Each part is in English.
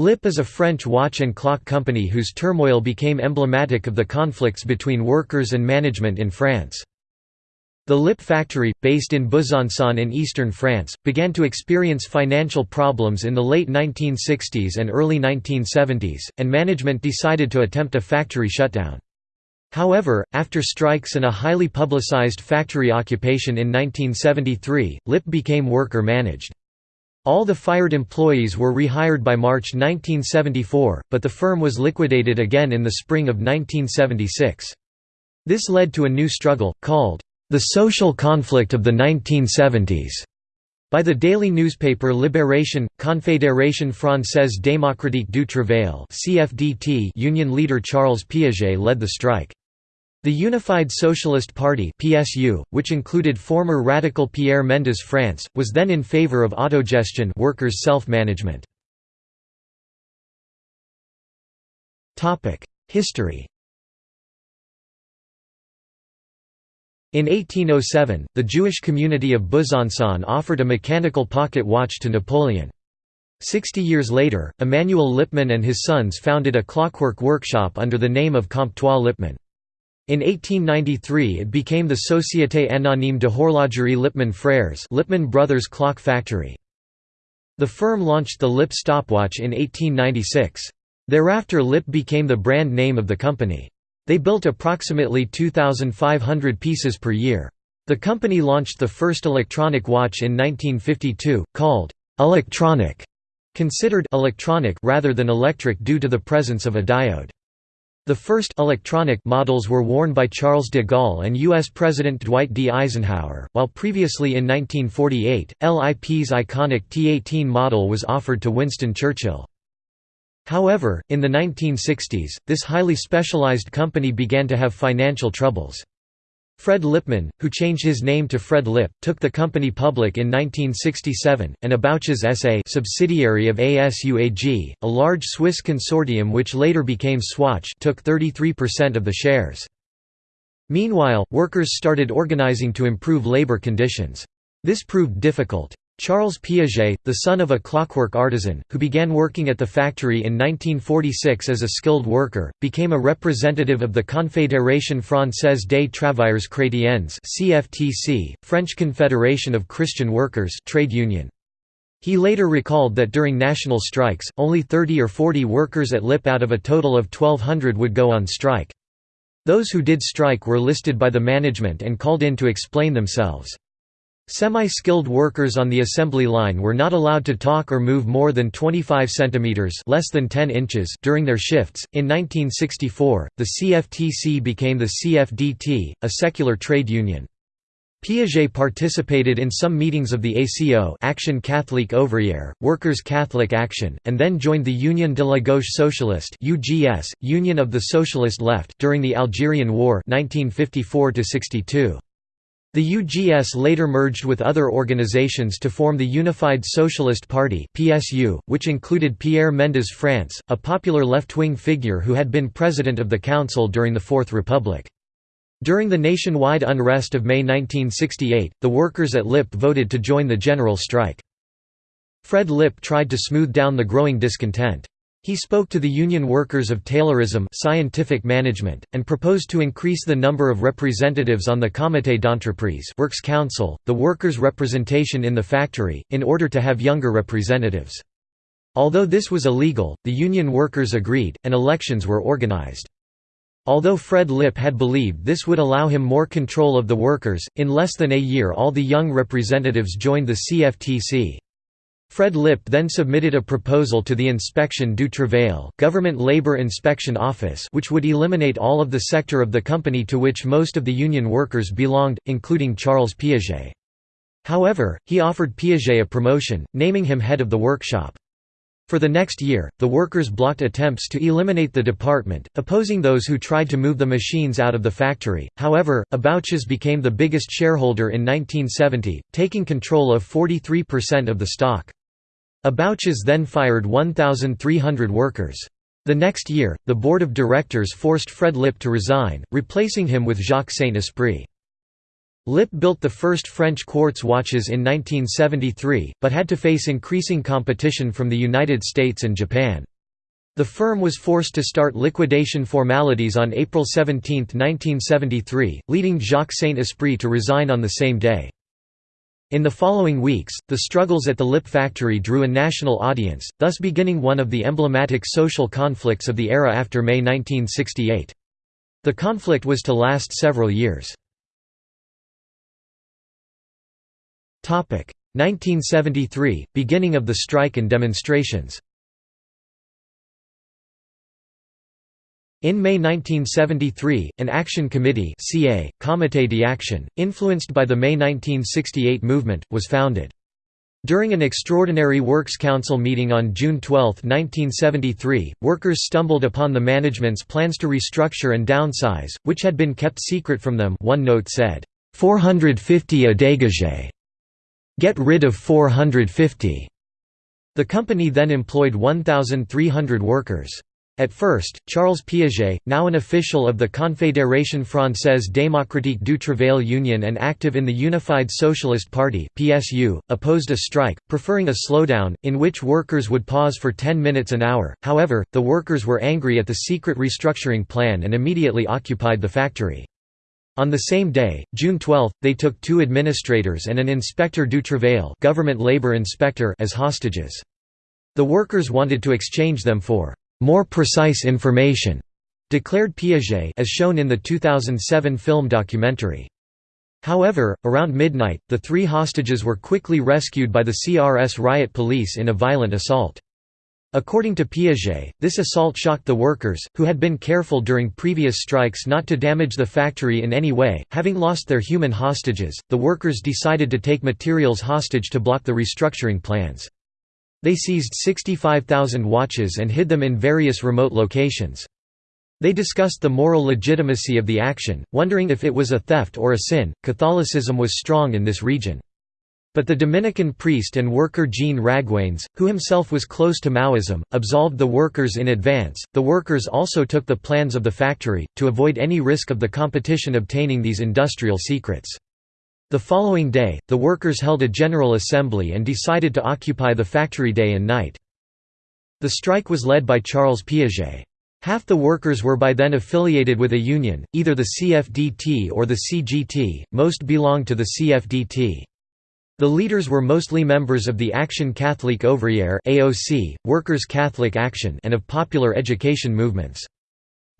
Lip is a French watch and clock company whose turmoil became emblematic of the conflicts between workers and management in France. The Lip factory, based in Besançon in eastern France, began to experience financial problems in the late 1960s and early 1970s, and management decided to attempt a factory shutdown. However, after strikes and a highly publicized factory occupation in 1973, Lip became worker-managed. All the fired employees were rehired by March 1974, but the firm was liquidated again in the spring of 1976. This led to a new struggle, called the social conflict of the 1970s. By the daily newspaper Libération, Confédération Française Démocratique du Travail (CFDT), union leader Charles Piaget led the strike. The Unified Socialist Party (PSU), which included former radical Pierre Mendès France, was then in favor of autogestion, workers' self-management. Topic: History In 1807, the Jewish community of Besançon offered a mechanical pocket watch to Napoleon. Sixty years later, Emmanuel Lippmann and his sons founded a clockwork workshop under the name of Comptoir Lippmann. In 1893 it became the Société Anonyme de Horlogerie Lippmann Frères Lippmann Brothers Clock Factory. The firm launched the Lip stopwatch in 1896. Thereafter Lip became the brand name of the company. They built approximately 2,500 pieces per year. The company launched the first electronic watch in 1952, called «electronic», considered «electronic» rather than electric due to the presence of a diode. The first electronic models were worn by Charles de Gaulle and U.S. President Dwight D. Eisenhower, while previously in 1948, LIP's iconic T-18 model was offered to Winston Churchill. However, in the 1960s, this highly specialized company began to have financial troubles. Fred Lippmann, who changed his name to Fred Lip, took the company public in 1967, and Ébauches SA subsidiary of ASUAG, a large Swiss consortium which later became Swatch took 33% of the shares. Meanwhile, workers started organizing to improve labor conditions. This proved difficult. Charles Piaget, the son of a clockwork artisan, who began working at the factory in 1946 as a skilled worker, became a representative of the Confédération Française des Travailleurs Chrétiens (CFTC), French Confederation of Christian Workers trade union. He later recalled that during national strikes, only 30 or 40 workers at LIP out of a total of 1200 would go on strike. Those who did strike were listed by the management and called in to explain themselves. Semi-skilled workers on the assembly line were not allowed to talk or move more than 25 centimeters (less than 10 inches) during their shifts. In 1964, the CFTC became the CFDT, a secular trade union. Piaget participated in some meetings of the ACO Action Catholique Ouvrière, Workers' Catholic Action, and then joined the Union de la Gauche Socialiste UGS, Union of the Socialist Left during the Algerian War 1954 -62. The UGS later merged with other organizations to form the Unified Socialist Party (PSU), which included Pierre Mendès France, a popular left-wing figure who had been president of the council during the Fourth Republic. During the nationwide unrest of May 1968, the workers at LIP voted to join the general strike. Fred Lip tried to smooth down the growing discontent. He spoke to the union workers of Taylorism scientific management, and proposed to increase the number of representatives on the Comité d'entreprise works council, the workers' representation in the factory, in order to have younger representatives. Although this was illegal, the union workers agreed, and elections were organized. Although Fred Lip had believed this would allow him more control of the workers, in less than a year all the young representatives joined the CFTC. Fred Lip then submitted a proposal to the Inspection du Travail Government Labor Inspection Office which would eliminate all of the sector of the company to which most of the union workers belonged, including Charles Piaget. However, he offered Piaget a promotion, naming him head of the workshop. For the next year, the workers blocked attempts to eliminate the department, opposing those who tried to move the machines out of the factory. However, Ébauches became the biggest shareholder in 1970, taking control of 43% of the stock. Ébauches then fired 1,300 workers. The next year, the board of directors forced Fred Lip to resign, replacing him with Jacques Saint-Esprit. Lip built the first French quartz watches in 1973, but had to face increasing competition from the United States and Japan. The firm was forced to start liquidation formalities on April 17, 1973, leading Jacques Saint-Esprit to resign on the same day. In the following weeks, the struggles at the lip factory drew a national audience, thus beginning one of the emblematic social conflicts of the era after May 1968. The conflict was to last several years. 1973 – Beginning of the strike and demonstrations In May 1973, an action committee CA, Comité d'Action, influenced by the May 1968 movement, was founded. During an extraordinary Works Council meeting on June 12, 1973, workers stumbled upon the management's plans to restructure and downsize, which had been kept secret from them one note said, 450 a dégagé. Get rid of 450. The company then employed 1,300 workers. At first, Charles Piaget, now an official of the Confédération Française Démocratique du Travail Union and active in the Unified Socialist Party (PSU), opposed a strike, preferring a slowdown in which workers would pause for 10 minutes an hour. However, the workers were angry at the secret restructuring plan and immediately occupied the factory. On the same day, June 12, they took two administrators and an inspector du travail, government labor inspector as hostages. The workers wanted to exchange them for more precise information, declared Piaget as shown in the 2007 film documentary. However, around midnight, the three hostages were quickly rescued by the CRS riot police in a violent assault. According to Piaget, this assault shocked the workers, who had been careful during previous strikes not to damage the factory in any way. Having lost their human hostages, the workers decided to take materials hostage to block the restructuring plans. They seized 65,000 watches and hid them in various remote locations. They discussed the moral legitimacy of the action, wondering if it was a theft or a sin. Catholicism was strong in this region. But the Dominican priest and worker Jean Raguénès, who himself was close to Maoism, absolved the workers in advance. The workers also took the plans of the factory, to avoid any risk of the competition obtaining these industrial secrets. The following day, the workers held a general assembly and decided to occupy the factory day and night. The strike was led by Charles Piaget. Half the workers were by then affiliated with a union, either the CFDT or the CGT, most belonged to the CFDT. The leaders were mostly members of the Action Catholique Ouvrière (AOC), Workers' Catholic Action, and of popular education movements.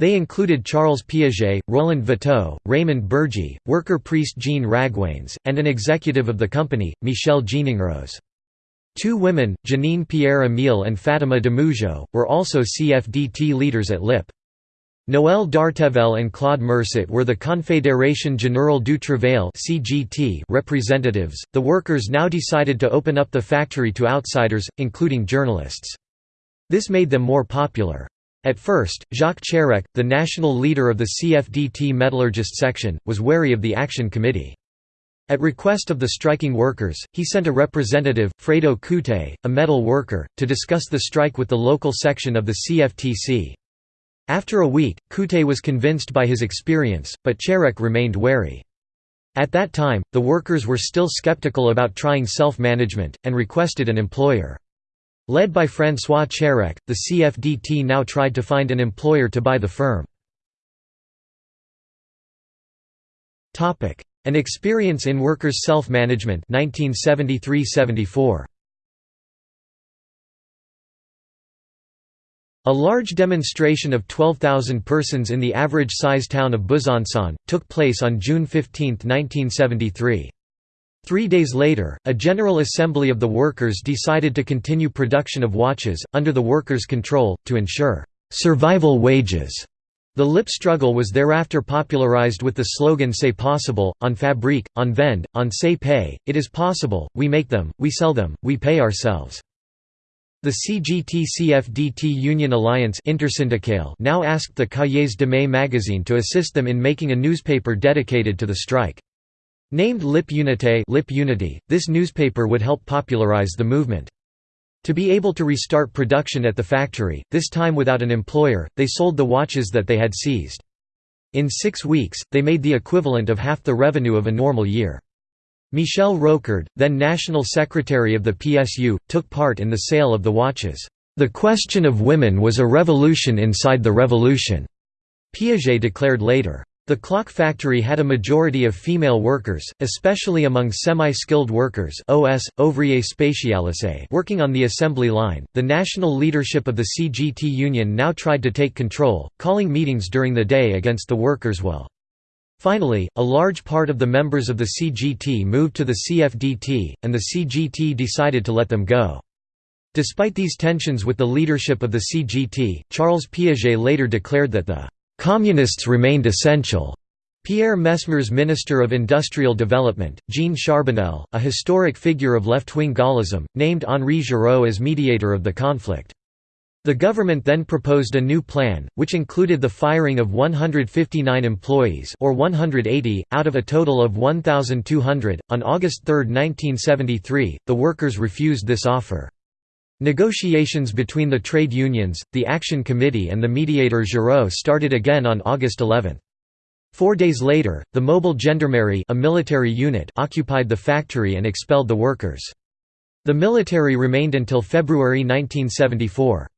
They included Charles Piaget, Roland Watteau, Raymond Burgy, worker priest Jean Raguénès, and an executive of the company, Michel Jeanningros. Two women, Janine Pierre-Emile and Fatima de Mougeot, were also CFDT leaders at LIP. Noël Dartével and Claude Mercier were the Confédération Générale du Travail representatives. The workers now decided to open up the factory to outsiders, including journalists. This made them more popular. At first, Jacques Chérèque, the national leader of the CFDT metallurgist section, was wary of the Action Committee. At request of the striking workers, he sent a representative, Fredo Coutet, a metal worker, to discuss the strike with the local section of the CFTC. After a week, Coutet was convinced by his experience, but Chérèque remained wary. At that time, the workers were still skeptical about trying self-management, and requested an employer. Led by François Chérèque, the CFDT now tried to find an employer to buy the firm. An experience in workers' self-management 1973–74. A large demonstration of 12,000 persons in the average-size town of Besançon, took place on June 15, 1973. Three days later, a General Assembly of the Workers decided to continue production of watches, under the workers' control, to ensure «survival wages». The lip struggle was thereafter popularized with the slogan C'est possible, on fabrique, on vend, on se pay, it is possible, we make them, we sell them, we pay ourselves. The CGT-CFDT Union Alliance now asked the Cahiers de Mai magazine to assist them in making a newspaper dedicated to the strike. Named Lip Unité Lip Unity, this newspaper would help popularize the movement. To be able to restart production at the factory, this time without an employer, they sold the watches that they had seized. In six weeks, they made the equivalent of half the revenue of a normal year. Michel Rocard, then National Secretary of the PSU, took part in the sale of the watches. The question of women was a revolution inside the revolution, Piaget declared later. The clock factory had a majority of female workers, especially among semi-skilled workers (OS, ouvrier spécialisé) working on the assembly line. The national leadership of the CGT union now tried to take control, calling meetings during the day against the workers' will. Finally, a large part of the members of the CGT moved to the CFDT, and the CGT decided to let them go. Despite these tensions with the leadership of the CGT, Charles Piaget later declared that the "...communists remained essential." Pierre Messmer's Minister of Industrial Development, Jean Charbonnel, a historic figure of left-wing Gaullism, named Henri Giraud as mediator of the conflict. The government then proposed a new plan, which included the firing of 159 employees or 180, out of a total of 1,200. On August 3, 1973, the workers refused this offer. Negotiations between the trade unions, the Action Committee and the mediator Giraud started again on August 11. Four days later, the Mobile Gendarmerie a military unit occupied the factory and expelled the workers. The military remained until February 1974.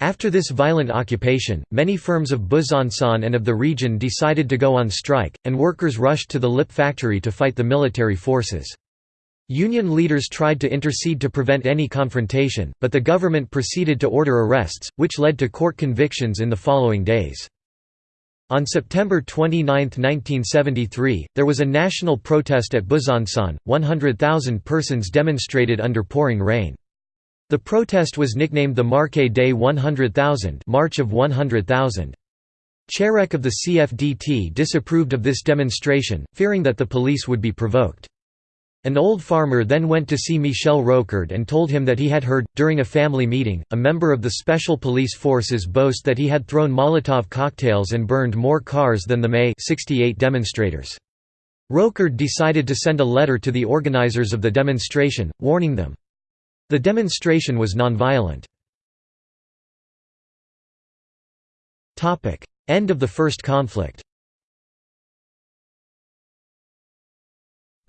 After this violent occupation, many firms of Besançon and of the region decided to go on strike, and workers rushed to the Lip factory to fight the military forces. Union leaders tried to intercede to prevent any confrontation, but the government proceeded to order arrests, which led to court convictions in the following days. On September 29, 1973, there was a national protest at Besançon, 100,000 persons demonstrated under pouring rain. The protest was nicknamed the Marche Day 100,000 March of 100,000. Chérèque of the CFDT disapproved of this demonstration, fearing that the police would be provoked. An old farmer then went to see Michel Rocard and told him that he had heard, during a family meeting, a member of the Special Police Forces boast that he had thrown Molotov cocktails and burned more cars than the May 68 demonstrators. Rocard decided to send a letter to the organizers of the demonstration, warning them, the demonstration was nonviolent. End of the First Conflict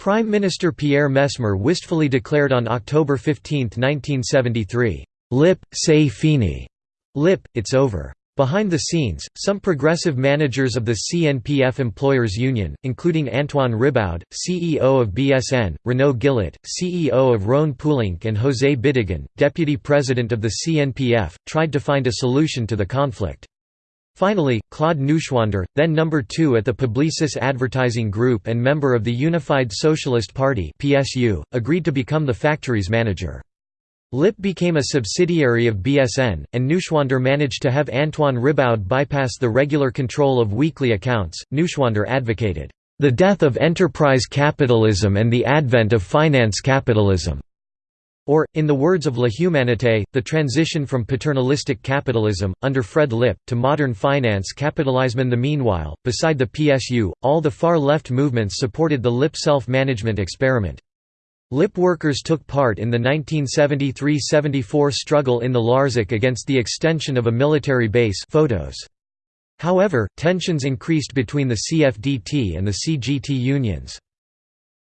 Prime Minister Pierre Messmer wistfully declared on October 15, 1973, "'Lip, c'est fini' Lip, it's over. Behind the scenes, some progressive managers of the CNPF Employers Union, including Antoine Riboud, CEO of BSN, Renaud Gillet, CEO of Rhône Poulenc and José Bidegain, deputy president of the CNPF, tried to find a solution to the conflict. Finally, Claude Neuschwander, then number 2 at the Publicis Advertising Group and member of the Unified Socialist Party (PSU), agreed to become the factory's manager. LIP became a subsidiary of BSN, and Neuschwander managed to have Antoine Riboud bypass the regular control of weekly accounts. Neuschwander advocated, the death of enterprise capitalism and the advent of finance capitalism. Or, in the words of La Humanité, the transition from paternalistic capitalism, under Fred Lip, to modern finance capitalism. The meanwhile, beside the PSU, all the far-left movements supported the Lip self-management experiment. Lip workers took part in the 1973–74 struggle in the Larzac against the extension of a military base photos. However, tensions increased between the CFDT and the CGT unions.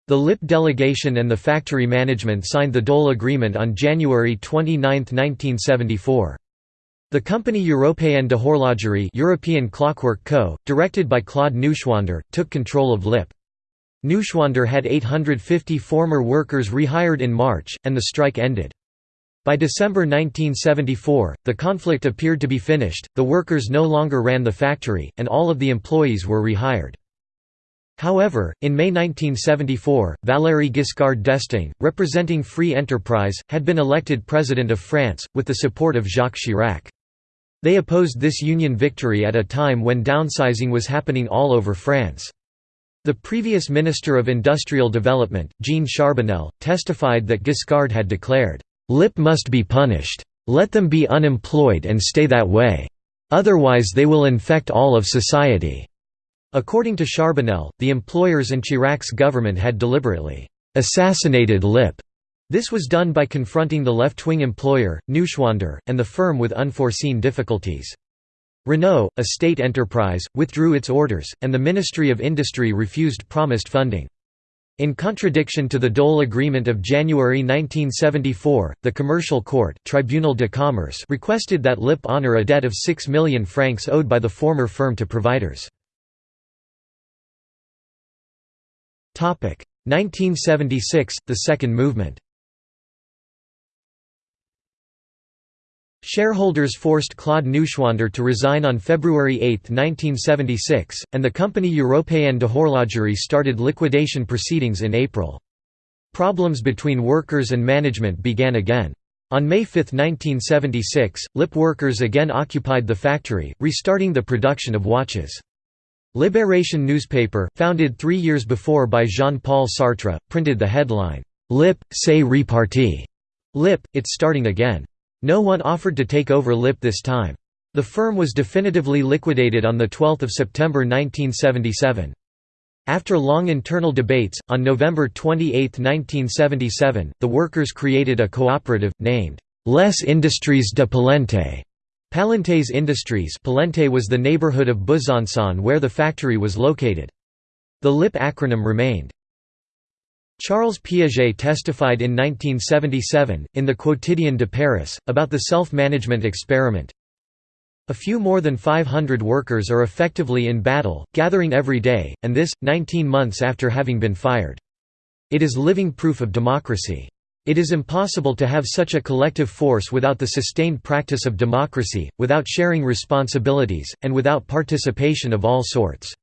The LIP delegation and the factory management signed the Dole Agreement on January 29, 1974. The company Européenne de Horlogerie European Clockwork Co., directed by Claude Neuschwander, took control of LIP. Neuschwander had 850 former workers rehired in March, and the strike ended. By December 1974, the conflict appeared to be finished, the workers no longer ran the factory, and all of the employees were rehired. However, in May 1974, Valéry Giscard d'Estaing, representing Free Enterprise, had been elected President of France, with the support of Jacques Chirac. They opposed this union victory at a time when downsizing was happening all over France. The previous Minister of Industrial Development, Jean Charbonnel, testified that Giscard had declared, "'Lip must be punished. Let them be unemployed and stay that way. Otherwise they will infect all of society." According to Charbonnel, the employers and Chirac's government had deliberately "'assassinated Lip' This was done by confronting the left-wing employer, Neuschwander, and the firm with unforeseen difficulties. Renault, a state enterprise, withdrew its orders, and the Ministry of Industry refused promised funding. In contradiction to the Dole Agreement of January 1974, the Commercial Court Tribunal de Commerce requested that LIP honor a debt of 6 million francs owed by the former firm to providers. 1976 – The Second Movement Shareholders forced Claude Neuschwander to resign on February 8, 1976, and the company Européenne de Horlogerie started liquidation proceedings in April. Problems between workers and management began again. On May 5, 1976, LIP workers again occupied the factory, restarting the production of watches. Libération newspaper, founded three years before by Jean-Paul Sartre, printed the headline, "'Lip, c'est reparti' Lip, it's starting again. No one offered to take over LIP this time. The firm was definitively liquidated on 12 September 1977. After long internal debates, on November 28, 1977, the workers created a cooperative, named Les Industries de Palente. Palentes Industries Palente was the neighborhood of Besançon where the factory was located. The LIP acronym remained. Charles Piaget testified in 1977, in the Quotidien de Paris, about the self-management experiment. A few more than 500 workers are effectively in battle, gathering every day, and this, 19 months after having been fired. It is living proof of democracy. It is impossible to have such a collective force without the sustained practice of democracy, without sharing responsibilities, and without participation of all sorts.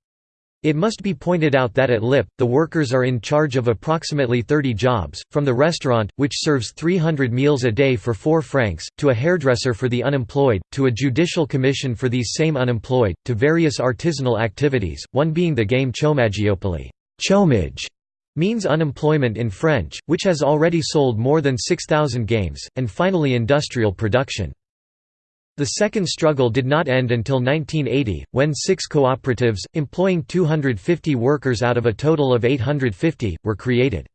It must be pointed out that at LIP, the workers are in charge of approximately 30 jobs, from the restaurant, which serves 300 meals a day for 4 francs, to a hairdresser for the unemployed, to a judicial commission for these same unemployed, to various artisanal activities, one being the game Chômageopoly chômage means unemployment in French, which has already sold more than 6,000 games, and finally industrial production. The second struggle did not end until 1980, when six cooperatives, employing 250 workers out of a total of 850, were created.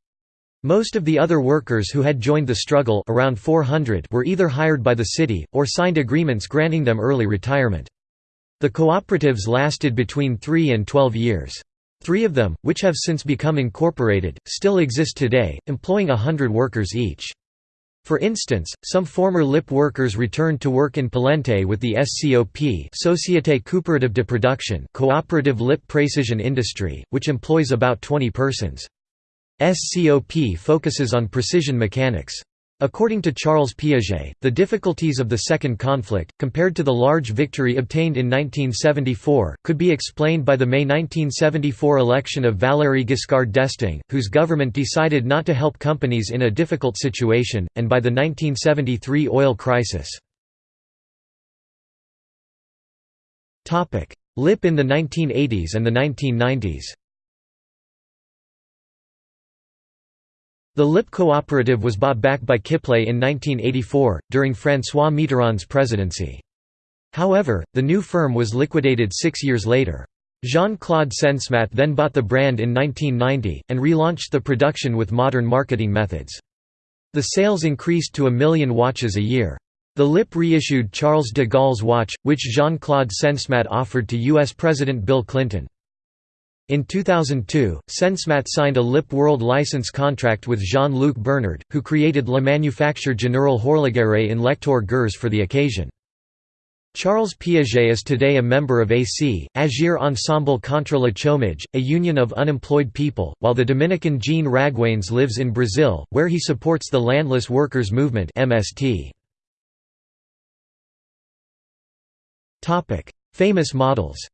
Most of the other workers who had joined the struggle around 400 were either hired by the city, or signed agreements granting them early retirement. The cooperatives lasted between 3 and 12 years. Three of them, which have since become incorporated, still exist today, employing a hundred workers each. For instance, some former LIP workers returned to work in Palente with the SCOP Société Coopérative de Production Cooperative Lip Precision Industry, which employs about 20 persons. SCOP focuses on precision mechanics. According to Charles Piaget, the difficulties of the Second Conflict, compared to the large victory obtained in 1974, could be explained by the May 1974 election of Valéry Giscard d'Estaing, whose government decided not to help companies in a difficult situation, and by the 1973 oil crisis. LIP in the 1980s and the 1990s The LIP cooperative was bought back by Kipling in 1984, during François Mitterrand's presidency. However, the new firm was liquidated six years later. Jean-Claude Sensemat then bought the brand in 1990, and relaunched the production with modern marketing methods. The sales increased to a million watches a year. The LIP reissued Charles de Gaulle's watch, which Jean-Claude Sensemat offered to U.S. President Bill Clinton. In 2002, Sensemat signed a LIP World license contract with Jean-Luc Bernard, who created La Manufacture Générale Horlogère in Lectoure Gers for the occasion. Charles Piaget is today a member of AC, Agir Ensemble contre le chômage, a union of unemployed people, while the Dominican Jean Raguénès lives in Brazil, where he supports the Landless Workers Movement. Famous models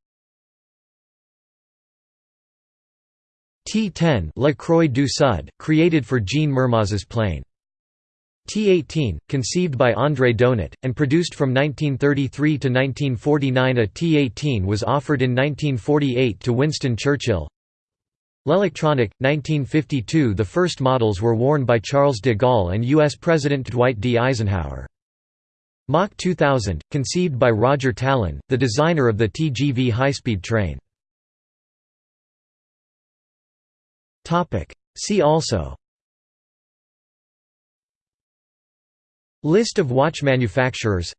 T10 La Croix du Sud, created for Jean Mermoz's plane. T-18, conceived by André Donat, and produced from 1933 to 1949 a T-18 was offered in 1948 to Winston Churchill. L'Electronic, 1952 The first models were worn by Charles de Gaulle and U.S. President Dwight D. Eisenhower. Mach 2000, conceived by Roger Tallon, the designer of the TGV high-speed train. See also. List of watch manufacturers.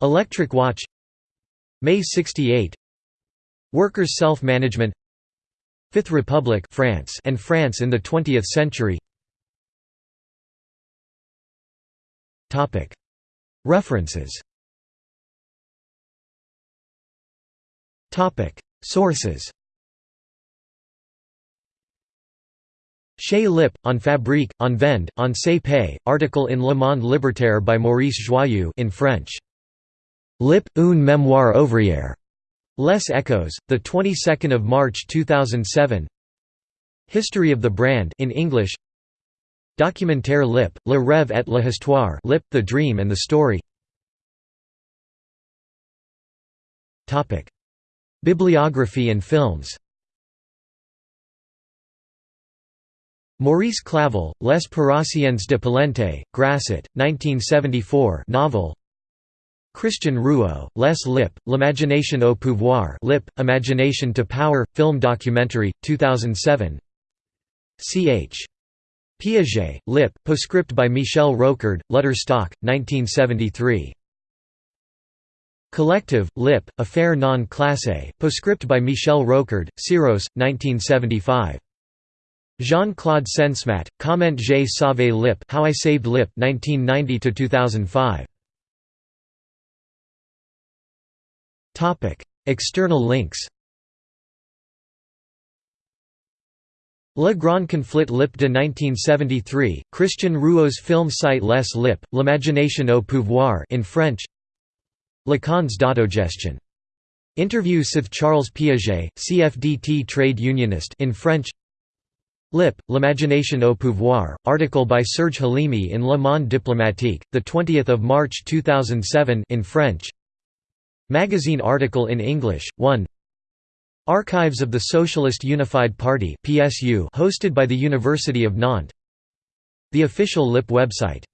Electric watch. May 68 Workers' self-management. Fifth Republic France and France in the 20th century. References. Sources Chez Lip, on Fabrique, on Vend, on Se Paye, article in Le Monde Libertaire by Maurice Joyeux in French. Lip, une mémoire ouvrière. Les Echos, the 22nd of March 2007. History of the brand in English. Documentaire Lip, Le Rêve et la Histoire, Lip, the Dream and the Story. Topic: Bibliography and films. Maurice Clavel, Les Paroissiens de Palente, Grasset, 1974 novel. Christian Rouaud, Les Lip, L'imagination au pouvoir Lip, Imagination to Power, film documentary, 2007 Ch. Piaget, Lip, postscript by Michel Rocard, Lutterstock, 1973 Collective, Lip, Affaire non classe, postscript by Michel Rocard, Syros, 1975 Jean-Claude Sensemat, Comment j'ai sauvé Lip How I Saved Lip 1990–2005 External links. Le Grand Conflit Lip de 1973, Christian Rouaud's film site Les Lip, L'imagination au pouvoir in French. Lacan's d'autogestion. Interview with Charles Piaget, CFDT trade unionist in French Lip, L'imagination au pouvoir, article by Serge Halimi in Le Monde diplomatique, 20 March 2007 in French. Magazine article in English, 1 Archives of the Socialist Unified Party hosted by the University of Nantes. The official LIP website